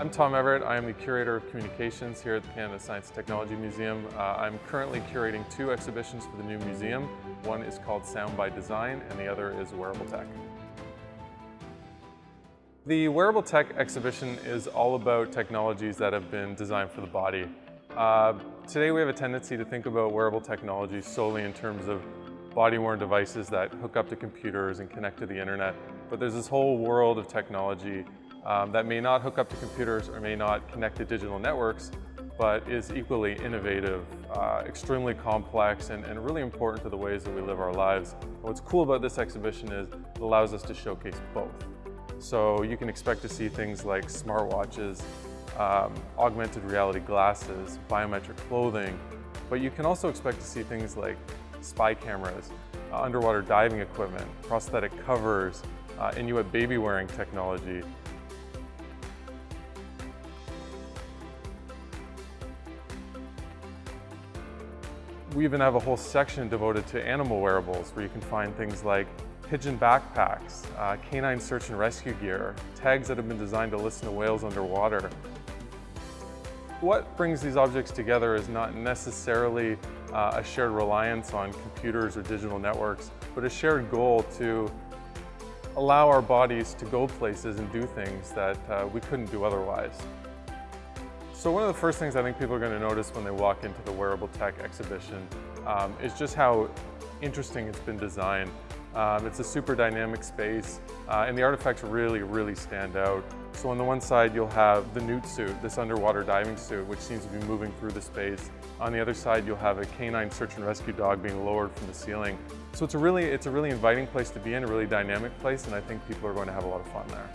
I'm Tom Everett. I am the Curator of Communications here at the Canada Science and Technology Museum. Uh, I'm currently curating two exhibitions for the new museum. One is called Sound by Design and the other is Wearable Tech. The Wearable Tech exhibition is all about technologies that have been designed for the body. Uh, today we have a tendency to think about wearable technology solely in terms of body-worn devices that hook up to computers and connect to the internet. But there's this whole world of technology um, that may not hook up to computers or may not connect to digital networks, but is equally innovative, uh, extremely complex, and, and, really important to the ways that we live our lives. And what's cool about this exhibition is it allows us to showcase both. So you can expect to see things like smartwatches, um, augmented reality glasses, biometric clothing, but you can also expect to see things like spy cameras, uh, underwater diving equipment, prosthetic covers, uh, Inuit baby wearing technology, We even have a whole section devoted to animal wearables where you can find things like pigeon backpacks, uh, canine search and rescue gear, tags that have been designed to listen to whales underwater. What brings these objects together is not necessarily uh, a shared reliance on computers or digital networks, but a shared goal to allow our bodies to go places and do things that uh, we couldn't do otherwise. So one of the first things I think people are going to notice when they walk into the Wearable Tech exhibition um, is just how interesting it's been designed. Um, it's a super dynamic space uh, and the artifacts really, really stand out. So on the one side you'll have the Newtsuit, this underwater diving suit, which seems to be moving through the space. On the other side you'll have a canine search and rescue dog being lowered from the ceiling. So it's a really, it's a really inviting place to be in, a really dynamic place, and I think people are going to have a lot of fun there.